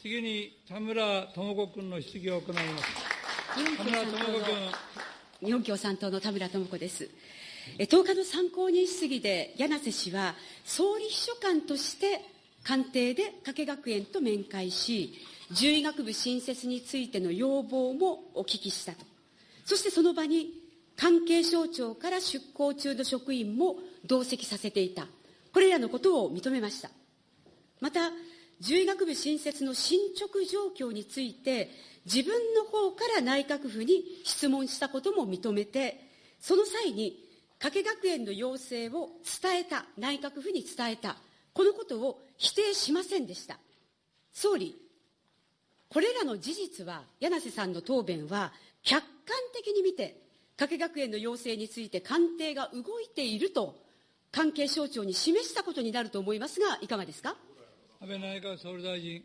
次に田村智子君の質疑を行います。田村智子君。日本共産党の田村智子です。10日の参考人質疑で柳瀬氏は、総理秘書官として官邸で加計学園と面会し、獣医学部新設についての要望もお聞きしたと。そしてその場に関係省庁から出向中の職員も同席させていた。これらのことを認めました。また、獣医学部新設の進捗状況について、自分の方から内閣府に質問したことも認めて、その際に、加計学園の要請を伝えた、内閣府に伝えた、このことを否定しませんでした。総理、これらの事実は、柳瀬さんの答弁は、客観的に見て、加計学園の要請について官邸が動いていると、関係省庁に示したことになると思いますが、いかがですか？安倍内閣総理大臣。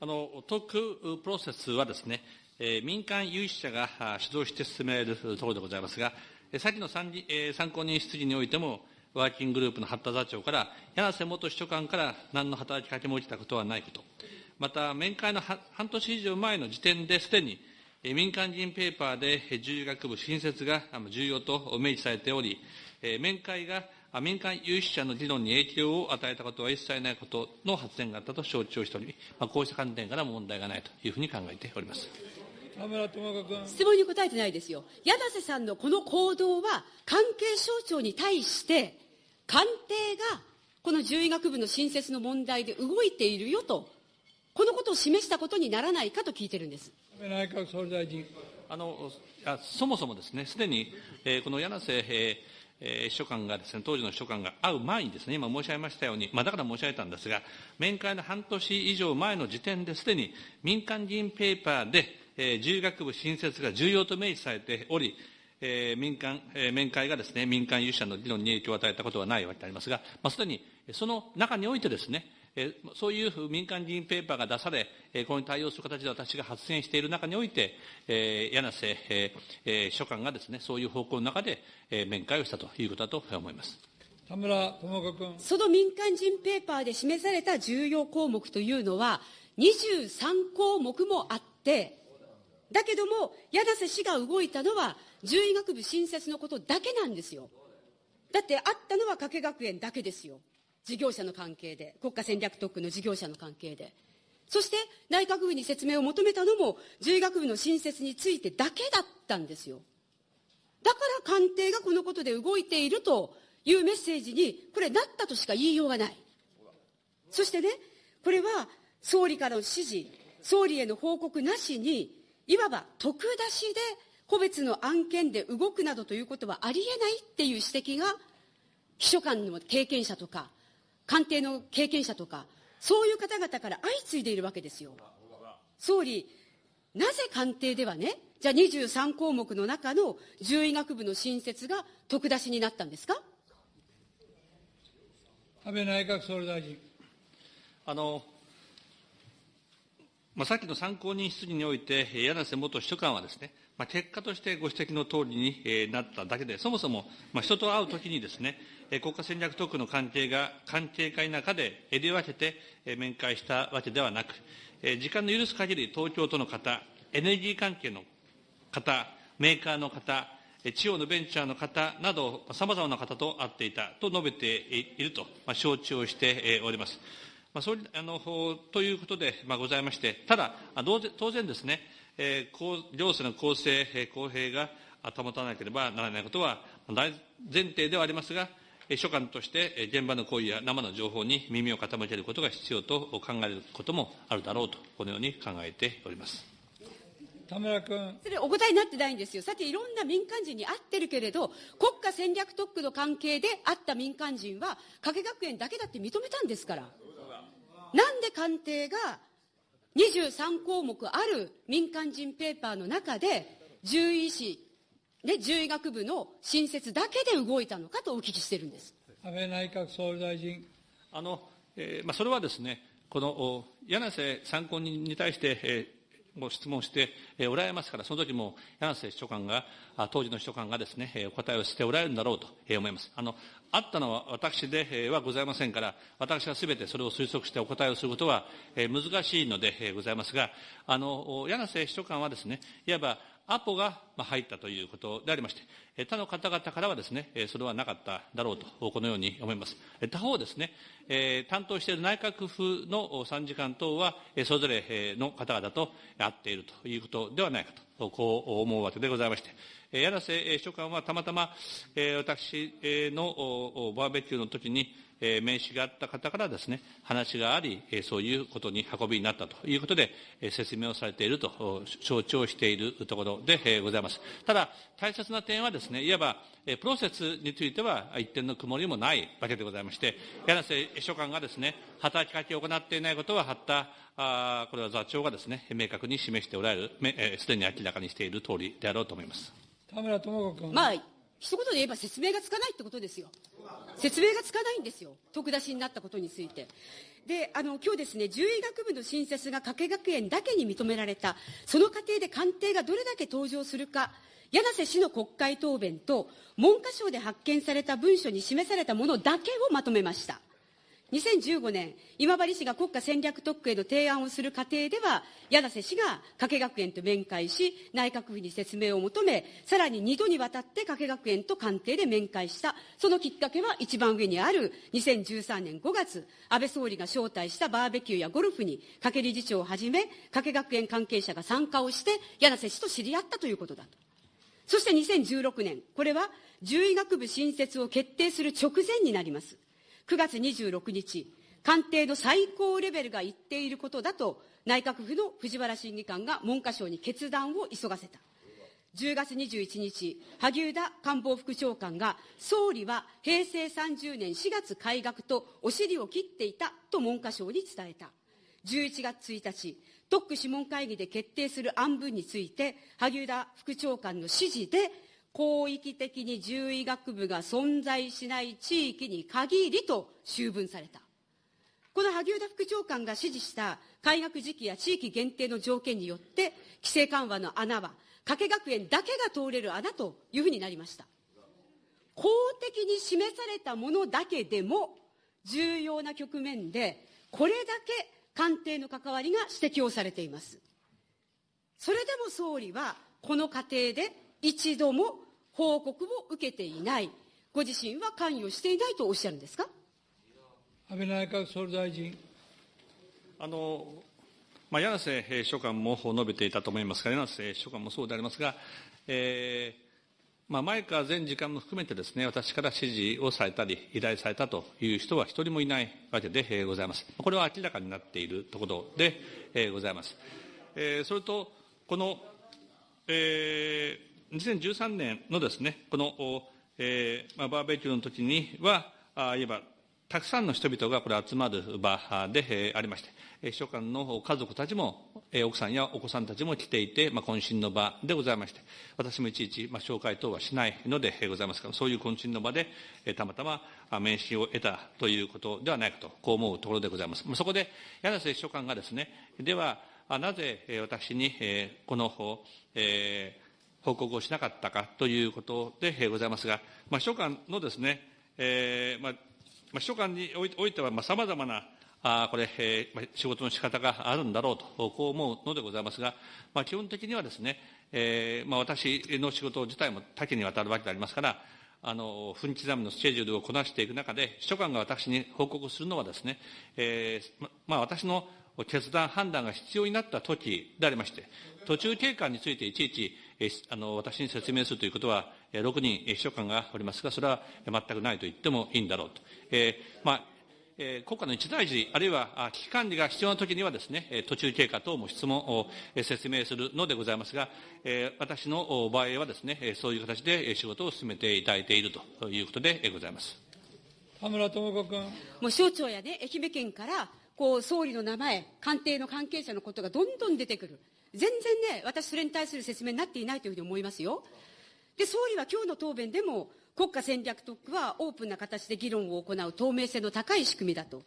あの、特区プロセスはですね、えー、民間有識者が主導して進めるところでございますが、先の参,、えー、参考人質疑においても、ワーキンググループの八田座長から、柳瀬元秘書官から何の働きかけも起きたことはないこと、また、面会の半年以上前の時点ですでに、民間人ペーパーで獣医学部新設が重要と明記されており、え面会が民間有識者の議論に影響を与えたことは一切ないことの発言があったと承知をしており、こうした観点からも問題がないというふうに考えております。田村智子君。質問に答えてないですよ。柳瀬さんのこの行動は、関係省庁に対して、官邸がこの獣医学部の新設の問題で動いているよと、このことを示したことにならないかと聞いてるんです。安倍内閣総理大臣。あのあそもそもですね、すでに、えー、この柳瀬、えーえー、秘書官がですね、当時の秘書官が会う前にですね、今申し上げましたように、まあ、だから申し上げたんですが、面会の半年以上前の時点ですでに民間議員ペーパーで、えー、獣医学部新設が重要と明示されており、えー、民間、えー、面会がですね、民間有志者の議論に影響を与えたことはないわけでありますが、まあ、すでにその中においてですね、そういう民間人ペーパーが出され、えー、これに対応する形で私が発言している中において、えー、柳瀬、えー、秘書官がですね、そういう方向の中で、えー、面会をしたということだと思います。田村智子君。その民間人ペーパーで示された重要項目というのは、23項目もあって、だけども、柳瀬氏が動いたのは、獣医学部新設のことだけなんですよ。だって、あったのは加計学園だけですよ。事業者の関係で、国家戦略特区の事業者の関係で。そして、内閣府に説明を求めたのも、獣医学部の新設についてだけだったんですよ。だから官邸がこのことで動いているというメッセージに、これなったとしか言いようがない。そしてね、これは総理からの指示、総理への報告なしに、いわば特出しで個別の案件で動くなどということはありえないっていう指摘が、秘書官の経験者とか、官邸の経験者とか、そういう方々から相次いでいるわけですよ。総理、なぜ官邸ではね、じゃあ23項目の中の獣医学部の新設が特出しになったんですか？安倍内閣総理大臣。あの、まあ、さっきの参考人質疑において、柳瀬元秘書官はですね、まあ、結果としてご指摘の通りに、えー、なっただけで、そもそも、まあ、人と会うときにですね、国家戦略特区の関係が関係会の中で襟分けて面会したわけではなく、時間の許す限り東京都の方、エネルギー関係の方、メーカーの方、地方のベンチャーの方など、さまざまな方と会っていたと述べていると、まあ、承知をしております。まあ、そうあのということで、まあ、ございまして、ただ、当然ですね、えー、行政の公正、公平が保たなければならないことは大前提ではありますが、所管として現場の行為や生の情報に耳を傾けることが必要と考えることもあるだろうと、このように考えております。田村君。それお答えになってないんですよ。さていろんな民間人に会ってるけれど、国家戦略特区の関係で会った民間人は、加計学園だけだって認めたんですから。なんで官邸が23項目ある民間人ペーパーの中で、獣医師ね、獣医学部の新設だけで動いたのかとお聞きしてるんです。安倍内閣総理大臣。あの、えー、まあ、それはですね、この柳瀬参考人に対して、えご質問しておられますから、その時も柳瀬秘書官が、当時の秘書官がですね、お答えをしておられるんだろうと思います。あの、あったのは私ではございませんから、私がすべてそれを推測してお答えをすることは難しいのでございますが、あの、柳瀬秘書官はですね、いわばアポが入ったということでありまして、他の方々からはですね、それはなかっただろうと、このように思います。他方ですね、担当している内閣府の参事官等は、それぞれの方々と会っているということではないかと、こう思うわけでございまして、柳瀬秘書官はたまたま、私のバーベキューの時に、名刺があった方からですね、話があり、そういうことに運びになったということで、説明をされていると承知をしているところでございます。ただ、大切な点はですね、いわば、プロセスについては一点の曇りもないわけでございまして、柳瀬秘書官がですね、働きかけを行っていないことは、はった、あこれは座長がですね、明確に示しておられる、すでに明らかにしている通りであろうと思います。田村智子君。まあ、一言で言えば説明がつかないってことですよ。説明がつかないんですよ。徳出しになったことについて。で、あの、今日ですね、獣医学部の新設が加計学園だけに認められた、その過程で官邸がどれだけ登場するか、柳瀬氏の国会答弁と、文科省で発見された文書に示されたものだけをまとめました。2015年、今治市が国家戦略特区への提案をする過程では、柳瀬氏が加計学園と面会し、内閣府に説明を求め、さらに2度にわたって加計学園と官邸で面会した。そのきっかけは一番上にある2013年5月、安倍総理が招待したバーベキューやゴルフに、加計理事長をはじめ、加計学園関係者が参加をして、柳瀬氏と知り合ったということだと。そして2016年、これは獣医学部新設を決定する直前になります。9月26日、官邸の最高レベルが言っていることだと、内閣府の藤原審議官が文科省に決断を急がせた。10月21日、萩生田官房副長官が、総理は平成30年4月開学とお尻を切っていたと文科省に伝えた。11月1日、特区諮問会議で決定する案文について、萩生田副長官の指示で、広域的に獣医学部が存在しない地域に限りと修文された。この萩生田副長官が指示した開学時期や地域限定の条件によって、規制緩和の穴は、加計学園だけが通れる穴というふうになりました。公的に示されたものだけでも、重要な局面で、これだけ官邸の関わりが指摘をされています。それでも総理は、この過程で一度も報告を受けていない、ご自身は関与していないとおっしゃるんですか？安倍内閣総理大臣。あのまあ、柳瀬秘書官も述べていたと思いますが、柳瀬秘書官もそうでありますが、えーまあ、前川前次官も含めてですね、私から指示をされたり、依頼されたという人は一人もいないわけでございます。これは明らかになっているところでございます。えー、それと、この、えー2013年のですね、この、えーまあ、バーベキューの時には、あいえば、たくさんの人々がこれ集まる場で、えー、ありまして、秘書官の家族たちも、えー、奥さんやお子さんたちも来ていて、まあ、渾身の場でございまして、私もいちいち、まあ、紹介等はしないので、ございますから、そういう渾身の場で、えー、たまたま名刺を得たということではないかと、こう思うところでございます。そこで、柳瀬秘書官がですね、では、なぜ私に、この、えー報告をしなかったかということでございますが、まあ、秘書官のですね、えーまあ、秘書官においてはさまざ、まなあこれ、えー、仕事の仕方があるんだろうと、こう思うのでございますが、まあ、基本的にはですね、えーまあ、私の仕事自体も多岐にわたるわけでありますから、あの、分刻みのスケジュールをこなしていく中で、秘書官が私に報告するのはですね、えー、まあ、私の決断、判断が必要になった時でありまして、途中経過についていちいち、あの私に説明するということは、6人秘書官がおりますが、それは全くないと言ってもいいんだろうと。えーまあえー、国家の一大事、あるいは危機管理が必要なときにはですね、途中経過等も質問を説明するのでございますが、えー、私の場合はですね、そういう形で仕事を進めていただいているということでございます。田村智子君。もう省庁やね、愛媛県から、こう、総理の名前、官邸の関係者のことがどんどん出てくる。全然ね、私それに対する説明になっていないというふうに思いますよ。で、総理は今日の答弁でも、国家戦略特区はオープンな形で議論を行う透明性の高い仕組みだと。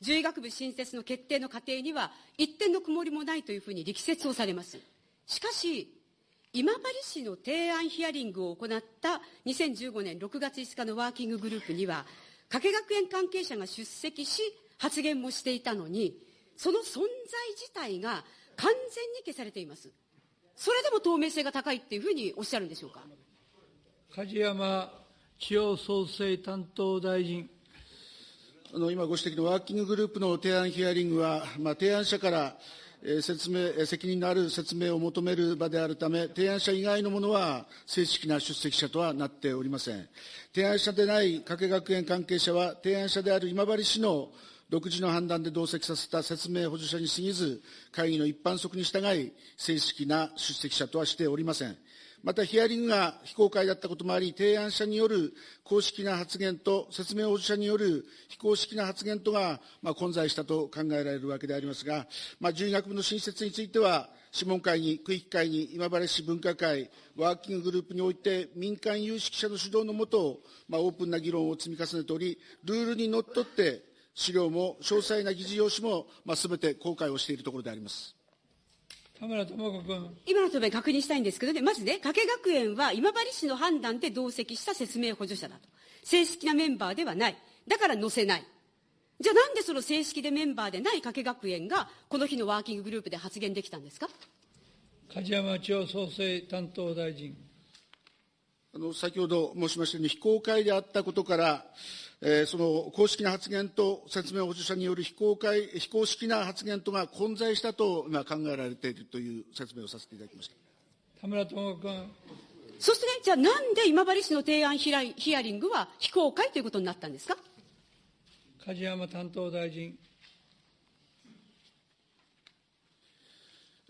獣医学部新設の決定の過程には、一点の曇りもないというふうに力説をされます。しかし、今治市の提案ヒアリングを行った2015年6月5日のワーキンググループには、加計学園関係者が出席し、発言もしていたのに、その存在自体が完全に消されています。それでも透明性が高いっていうふうにおっしゃるんでしょうか？梶山地方創生担当大臣。あの今ご指摘のワーキンググループの提案ヒアリングは、まあ、提案者からえー説明、えー責任のある説明を求める場であるため、提案者以外のものは正式な出席者とはなっておりません。提案者でない加計学園関係者は、提案者である今治市の独自の判断で同席させた説明補助者に過ぎず、会議の一般則に従い、正式な出席者とはしておりません。また、ヒアリングが非公開だったこともあり、提案者による公式な発言と、説明補助者による非公式な発言とが、まあ、混在したと考えられるわけでありますが、まあ、獣医学部の新設については、諮問会議、区域会議、今治市分科会、ワーキンググループにおいて、民間有識者の主導のもと、まあ、オープンな議論を積み重ねており、ルールにのっとって、資料も詳細な議事要旨も、まあ、すべて公開をしているところであります。田村智子君。今の答弁確認したいんですけどね、まずね、加計学園は今治市の判断で同席した説明補助者だと。正式なメンバーではない。だから載せない。じゃあなんでその正式でメンバーでない加計学園が、この日のワーキンググループで発言できたんですか？梶山地方創生担当大臣。あの先ほど申しましたように、非公開であったことから、えーその公式な発言と説明補助者による非公開、非公式な発言とが混在したと今考えられているという説明をさせていただきました。田村智子君。そしてね、じゃあなんで今治市の提案ヒラヒアリングは非公開ということになったんですか？梶山担当大臣。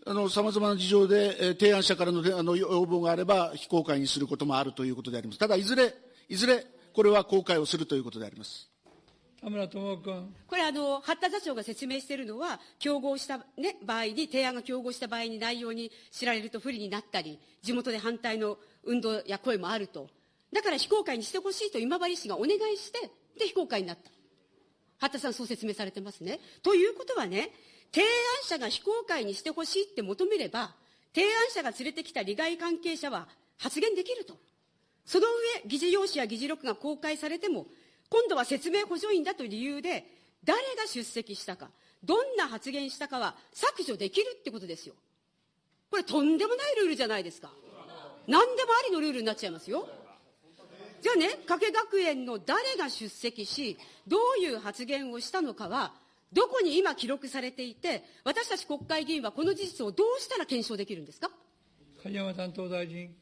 あの、様々な事情で、えー提案者からのであの要望があれば、非公開にすることもあるということであります。ただ、いずれ、いずれ、これは公開をするということであります。田村智子君。これあの、八田座長が説明しているのは、競合した、ね、場合に、提案が競合した場合に内容に知られると不利になったり、地元で反対の運動や声もあると。だから非公開にしてほしいと今治市がお願いして、で、非公開になった。八田さんそう説明されてますね。ということはね、提案者が非公開にしてほしいって求めれば、提案者が連れてきた利害関係者は発言できると。その上、議事要旨や議事録が公開されても、今度は説明補助員だという理由で、誰が出席したか、どんな発言したかは削除できるってことですよ。これとんでもないルールじゃないですか。何でもありのルールになっちゃいますよ。じゃあね、加計学園の誰が出席し、どういう発言をしたのかは、どこに今記録されていて、私たち国会議員はこの事実をどうしたら検証できるんですか梶山担当大臣。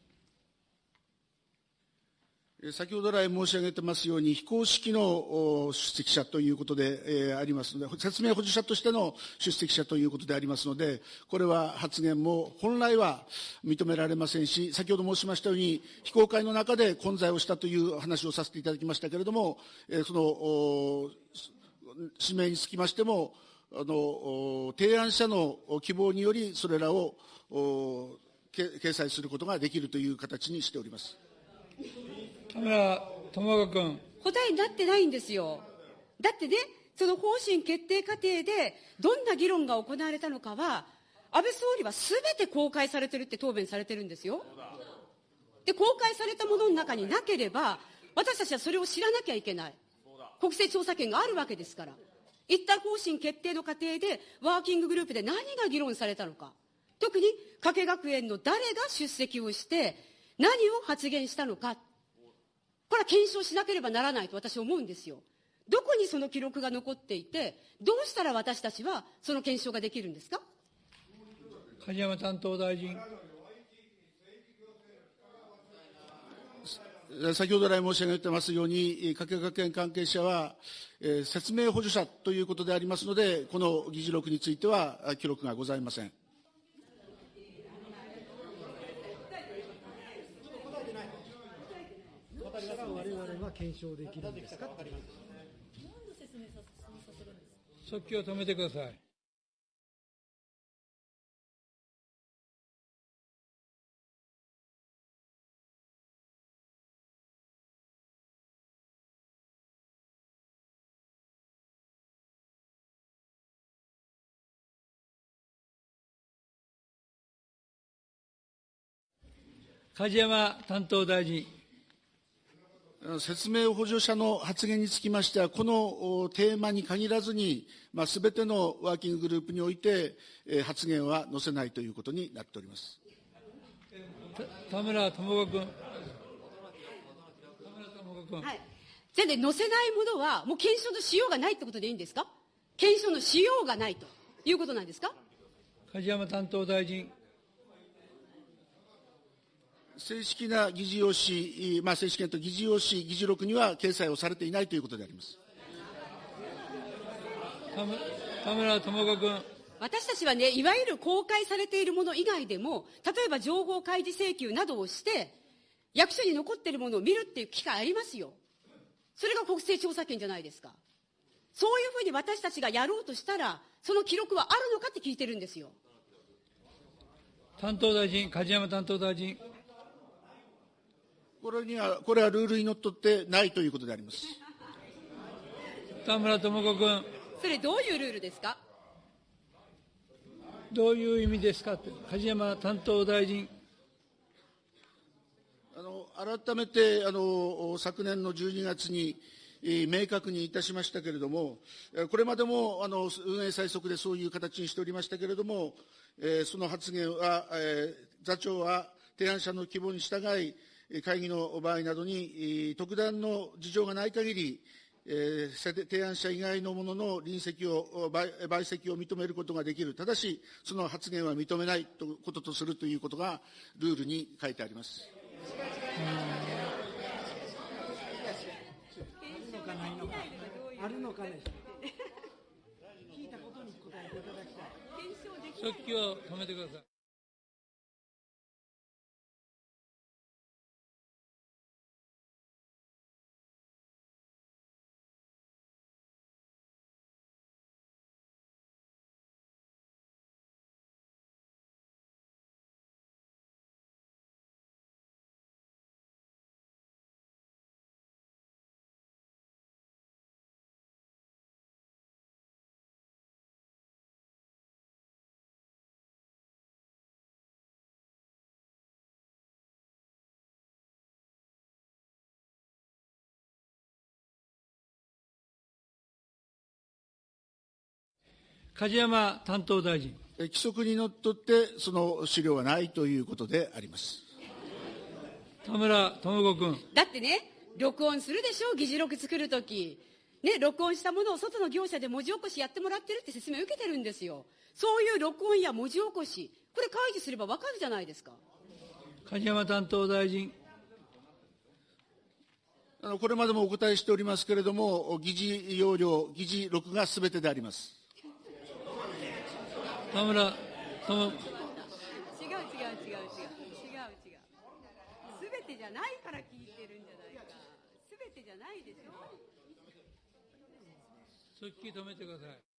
先ほど来申し上げてますように、非公式の出席者ということで、えありますので、説明補助者としての出席者ということでありますので、これは発言も本来は認められませんし、先ほど申しましたように、非公開の中で混在をしたという話をさせていただきましたけれども、えその指名につきましても、あの提案者の希望により、それらを掲載することができるという形にしております。田村智子君。答えになってないんですよ。だってね、その方針決定過程で、どんな議論が行われたのかは、安倍総理はすべて公開されてるって答弁されてるんですよ。で、公開されたものの中になければ、私たちはそれを知らなきゃいけない。国政調査権があるわけですから。一旦方針決定の過程で、ワーキンググループで何が議論されたのか。特に、加計学園の誰が出席をして、何を発言したのか。これは検証しなければならないと私は思うんですよ。どこにその記録が残っていて、どうしたら私たちはその検証ができるんですか？梶山担当大臣。先ほど来申し上げてますように、加計学園関係者は、えー説明補助者ということでありますので、この議事録についてはあ記録がございません。検証できるんですか？なん説明させるんですか？止めてください。梶山担当大臣。説明補助者の発言につきましては、このおテーマに限らずに、まあ、全てのワーキンググループにおいて、えー発言は載せないということになっております。た田村智子君。田村智子君。はい。じゃあね、載せないものは、もう検証のしようがないってことでいいんですか？検証のしようがないということなんですか？梶山担当大臣。正式な議事要旨、まあ、正式なと議事要旨、議事録には掲載をされていないということであります。田村田村智子君。私たちはね、いわゆる公開されているもの以外でも、例えば情報開示請求などをして、役所に残っているものを見るっていう機会ありますよ。それが国政調査権じゃないですか。そういうふうに私たちがやろうとしたら、その記録はあるのかって聞いてるんですよ。担当大臣、梶山担当大臣。これには、これはルールにのっとってないということであります。田村智子君。それどういうルールですか？どういう意味ですかって。梶山担当大臣。あの改めてあの昨年の12月に、えー明確にいたしましたけれども、えーこれまでもあの運営最速でそういう形にしておりましたけれども、えーその発言は、えー座長は提案者の希望に従い、えー会議の場合などに、えー特段の事情がない限り、えーせ提案者以外のものの臨席を、倍倍積を認めることができる。ただし、その発言は認めないとこととするということが、ルールに書いてあります。あるのかね。聞いたことに答えていただきたい。速記を止めてください。梶山担当大臣。え規則にのっとって、その資料はないということであります。田村智子君。だってね、録音するでしょ、議事録作るとき。ね、録音したものを外の業者で文字起こしやってもらってるって説明を受けてるんですよ。そういう録音や文字起こし、これ開示すればわかるじゃないですか。梶山担当大臣。あのこれまでもお答えしておりますけれども、議事要領、議事録がすべてであります。田村智違う違う違う違う。違う違う違う。すべてじゃないから聞いてるんじゃないか。すべてじゃないでしょ。速記止めてください。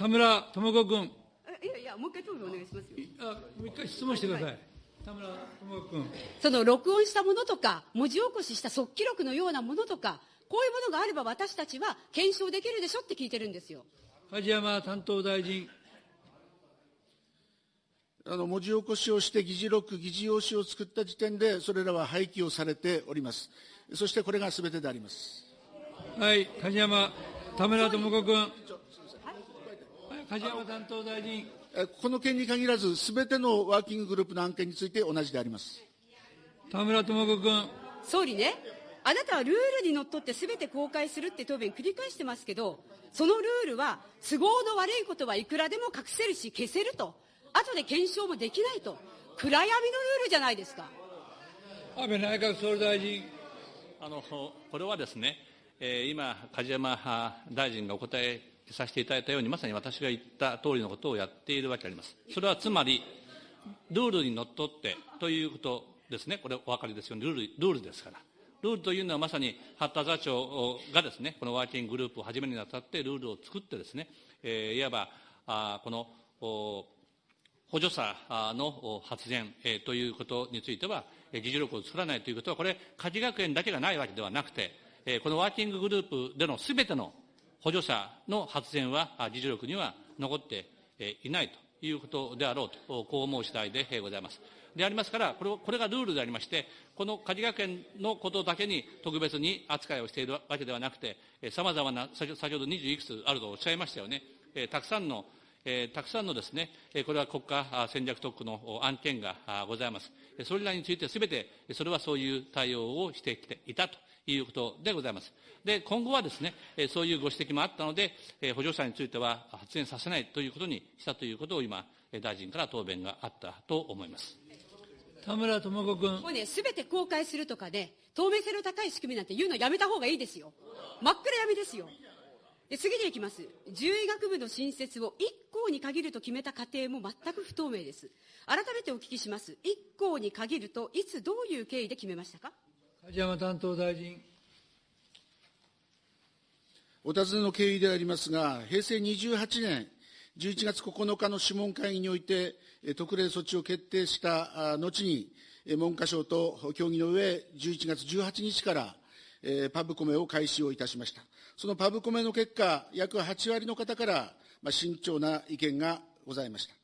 田村智子君。えいやいやもう一回答弁お願いしますよあ、もう一回質問してください。田村智子君。その録音したものとか文字起こしした速記録のようなものとかこういうものがあれば私たちは検証できるでしょって聞いてるんですよ梶山担当大臣。あの文字起こしをして議事録、議事要旨を作った時点で、それらは廃棄をされております。そしてこれがすべてであります。はい、梶山、田村智子君。はい、梶山担当大臣。えこの件に限らず、すべてのワーキンググループの案件について同じであります。田村智子君。総理ねあなたはルールにのっとって全て公開するって答弁繰り返してますけどそのルールは都合の悪いことはいくらでも隠せるし消せると後で検証もできないと暗闇のルールじゃないですか安倍内閣総理大臣。あのこれはですね、えー今、梶山あ大臣がお答えさせていただいたように、まさに私が言った通りのことをやっているわけであります。それはつまり、ルールにのっとってということですね、これお分かりですように、ルールルールですから、ルールというのはまさに八田座長がですね、このワーキンググループを始めるにあたってルールを作ってですね、えー、いわば、あこの補助者の発言、えー、ということについては、議事録を作らないということは、これ、梶学園だけがないわけではなくて、えー、このワーキンググループでのすべての補助者の発言は、議事録には残っていないということであろうと、こう思う次第でございます。でありますから、これこれがルールでありまして、この梶学園のことだけに特別に扱いをしているわけではなくて、さまざまな、先ほど20いくつあるとおっしゃいましたよね。えたくさんの、えたくさんのですね、これは国家戦略特区の案件がございます。それらについてすべて、それはそういう対応をしてきていたということでございます。で、今後はですね、そういうご指摘もあったので、補助者については発言させないということにしたということを今、大臣から答弁があったと思います。田村智子君。もうね、すべて公開するとかね、透明性の高い仕組みなんて言うのやめた方がいいですよ。真っ暗闇ですよ。で次に行きます。獣医学部の新設を1校に限ると決めた過程も全く不透明です。改めてお聞きします。1校に限ると、いつどういう経緯で決めましたか？梶山担当大臣。お尋ねの経緯でありますが、平成28年11月9日の諮問会議において、特例措置を決定した後に、文科省と協議の上、11月18日から、パブコメを開始をいたしました。そのパブコメの結果、約8割の方から、慎重な意見がございました。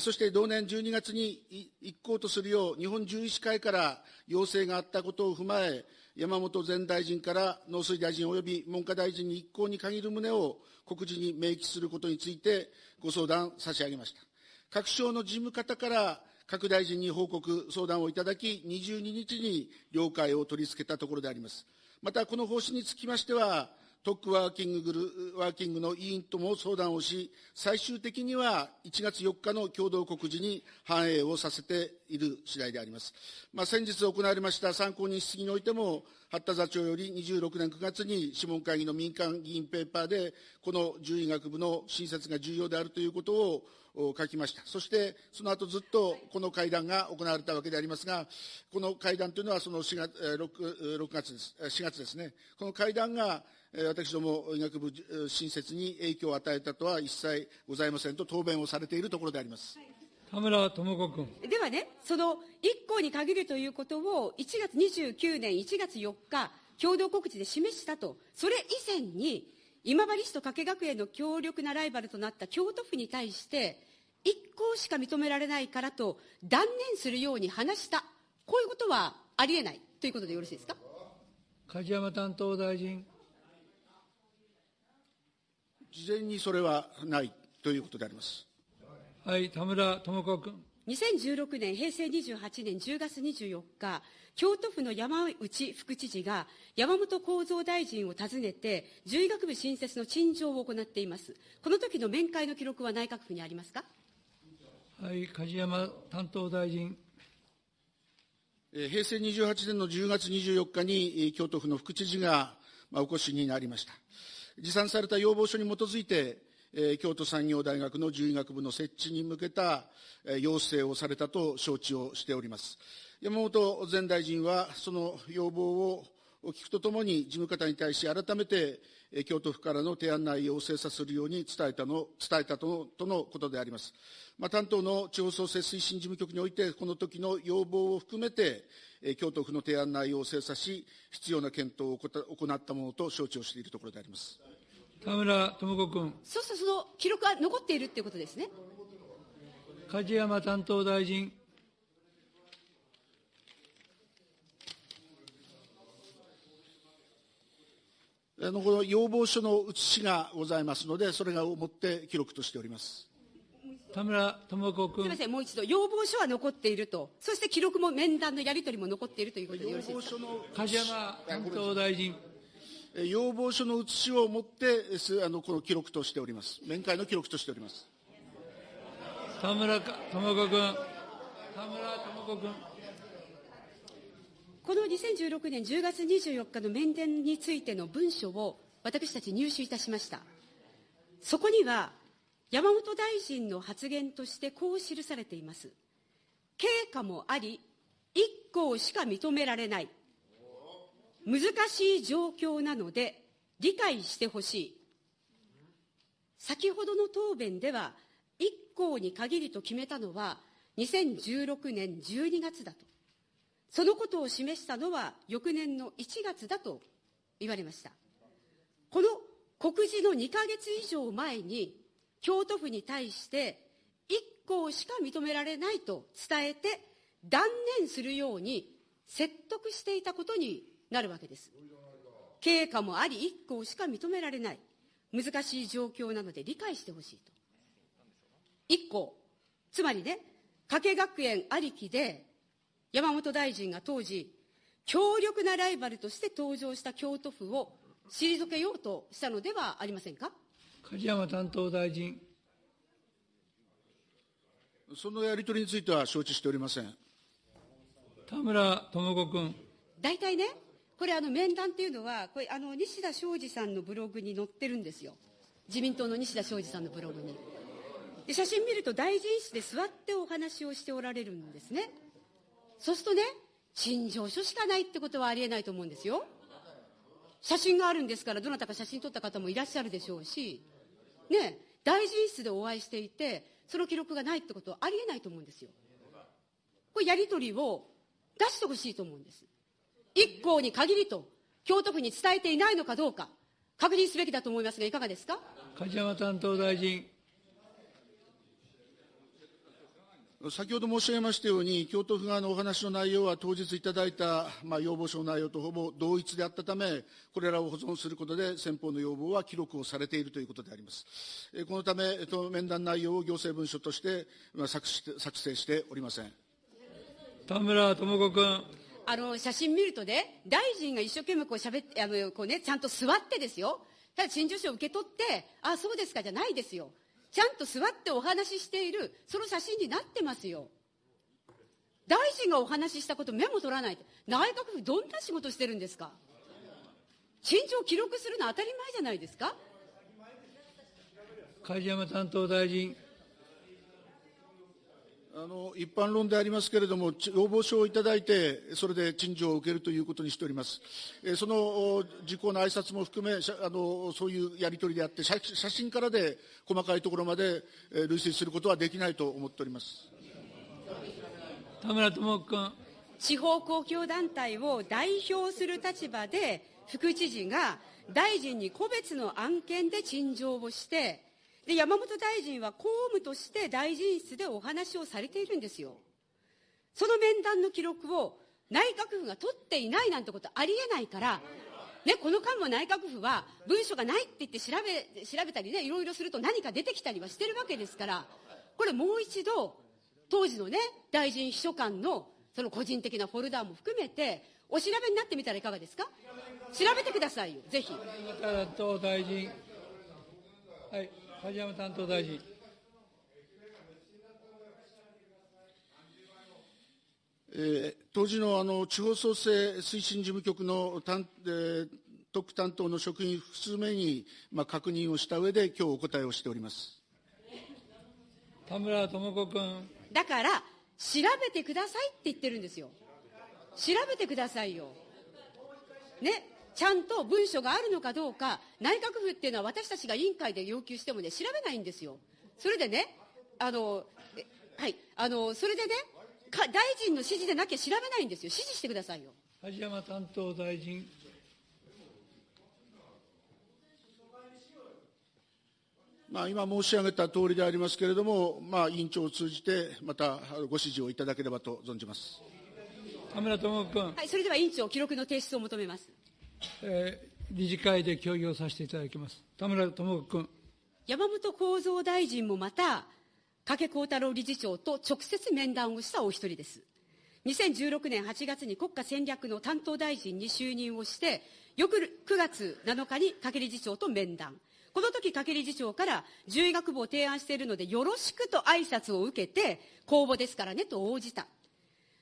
そして同年12月に一行とするよう、日本獣医師会から要請があったことを踏まえ、山本前大臣から農水大臣及び文科大臣に一向に限る旨を告示に明記することについてご相談差し上げました。各省の事務方から各大臣に報告、相談をいただき、22日に了解を取り付けたところであります。また、この方針につきましては、特区ワーキンググルワーキングの委員とも相談をし、最終的には1月4日の共同告示に反映をさせている次第であります。まあ、先日行われました参考人質疑においても、八田座長より26年9月に諮問会議の民間議員ペーパーで、この獣医学部の新設が重要であるということを書きました。そして、その後ずっとこの会談が行われたわけでありますが、この会談というのはその4月 6, 6月です、4月ですね。この会談が私ども医学部新設に影響を与えたとは一切ございませんと答弁をされているところであります。田村智子君。ではね、その1項に限るということを、1月29年1月4日、共同告知で示したと、それ以前に、今治市と加計学園の強力なライバルとなった京都府に対して、1校しか認められないからと断念するように話した、こういうことはありえないということでよろしいですか？梶山担当大臣。事前にそれはないということであります。はい、田村智子君。2016年、平成28年10月24日、京都府の山内副知事が山本幸三大臣を訪ねて、獣医学部新設の陳情を行っています。この時の面会の記録は内閣府にありますか？はい、梶山担当大臣。平成28年の10月24日に京都府の副知事がお越しになりました。持参された要望書に基づいて、京都産業大学の獣医学部の設置に向けた要請をされたと承知をしております。山本前大臣は、その要望を聞くとともに、事務方に対し、改めて京都府からの提案内容を精査するように伝えたの伝えたとのとのことであります。まあ、担当の地方創生推進事務局において、この時の要望を含めて、京都府の提案内容を精査し、必要な検討を行ったものと承知をしているところであります。田村智子君。そうすると、その記録が残っているということですね。梶山担当大臣。あのこの要望書の写しがございますので、それがをもって記録としております。田村智子君。すみません、もう一度、要望書は残っていると、そして記録も面談のやり取りも残っているということでよろしいですか？梶山担当大臣。要望書の写しをもってあのこの記録としております。面会の記録としております。田村智子君。田村智子君。この2016年10月24日の面談についての文書を私たち入手いたしました。そこには、山本大臣の発言としてこう記されています。経過もあり、1項しか認められない。難しい状況なので理解してほしい。先ほどの答弁では、1項に限りと決めたのは2016年12月だと。そのことを示したのは翌年の1月だと言われました。この告示の2ヶ月以上前に、京都府に対して1項しか認められないと伝えて断念するように説得していたことになるわけです。経過もあり1項しか認められない。難しい状況なので理解してほしいと。1項。つまりね、加計学園ありきで、山本大臣が当時、強力なライバルとして登場した京都府を退けようとしたのではありませんか？梶山担当大臣。そのやり取りについては承知しておりません。田村智子君。大体ね、これあの面談っていうのは、これあの西田昌司さんのブログに載ってるんですよ。自民党の西田昌司さんのブログに。で写真見ると大臣室で座ってお話をしておられるんですね。そうするとね、陳情書しかないってことはありえないと思うんですよ。写真があるんですから、どなたか写真撮った方もいらっしゃるでしょうし、ね、大臣室でお会いしていて、その記録がないってことはありえないと思うんですよ。これやり取りを出してほしいと思うんです。一項に限りと、京都府に伝えていないのかどうか、確認すべきだと思いますが、いかがですか？梶山担当大臣。先ほど申し上げましたように、京都府側のお話の内容は当日いただいた、まあ、要望書の内容とほぼ同一であったため、これらを保存することで、先方の要望は記録をされているということであります。このため、面談内容を行政文書として作作成しておりません。田村智子君。あの、写真見るとね、大臣が一生懸命こう喋って、あの、こうね、ちゃんと座ってですよ。ただ、陳情書を受け取って、あ、そうですかじゃないですよ。ちゃんと座ってお話ししている、その写真になってますよ。大臣がお話ししたことメモ取らない。内閣府どんな仕事してるんですか？陳情記録するの当たり前じゃないですか？梶山担当大臣。あの一般論でありますけれども、要望書をいただいて、それで陳情を受けるということにしております。えその事項の挨拶も含めあの、そういうやり取りであって写、写真からで細かいところまで類推することはできないと思っております田村智子君。地方公共団体を代表する立場で、副知事が大臣に個別の案件で陳情をして、で、山本大臣は公務として大臣室でお話をされているんですよ。その面談の記録を内閣府が取っていないなんてことありえないから、ね、この間も内閣府は文書がないって言って調べ、調べたりね、いろいろすると何か出てきたりはしてるわけですから、これもう一度、当時のね、大臣秘書官のその個人的なフォルダーも含めて、お調べになってみたらいかがですか？調べてくださいよ、ぜひ。大臣。はい。梶山担当大臣。えー、当時のあの地方創生推進事務局の担、えー、特担当の職員複数名に、まあ、確認をした上で、今日お答えをしております田村智子君。だから、調べてくださいって言ってるんですよ。調べてくださいよ。ね。ちゃんと文書があるのかどうか、内閣府っていうのは私たちが委員会で要求してもね、調べないんですよ。それでね、あの、はい、あの、それでね、か大臣の指示でなきゃ調べないんですよ。指示してくださいよ。梶山担当大臣。まあ、今申し上げた通りでありますけれども、まあ、委員長を通じて、またご指示をいただければと存じます。田村智子君。はい、それでは委員長、記録の提出を求めます。えー、理事会で協議をさせていただきます。田村智子君。山本幸三大臣もまた、加計幸太郎理事長と直接面談をしたお一人です。2016年8月に国家戦略の担当大臣に就任をして、翌9月7日に加計理事長と面談。この時、加計理事長から獣医学部を提案しているので、よろしくと挨拶を受けて、公募ですからねと応じた。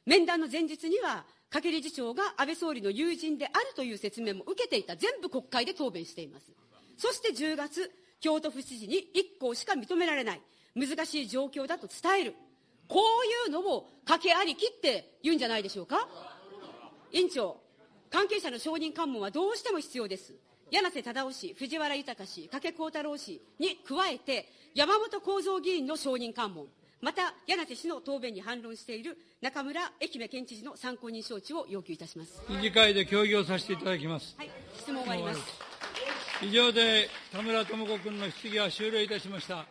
面談の前日には、加計理事長が安倍総理の友人であるという説明も受けていた。全部国会で答弁しています。そして10月、京都府知事に1校しか認められない。難しい状況だと伝える。こういうのを掛けありきって言うんじゃないでしょうか委員長、関係者の証人喚問はどうしても必要です。柳瀬忠夫氏、藤原豊氏、加計幸太郎氏に加えて、山本幸三議員の証人喚問、また柳瀬氏の答弁に反論している中村愛媛県知事の参考人招致を要求いたします。理事会で協議をさせていただきます。はい、質問終わります。以上で田村智子君の質疑は終了いたしました。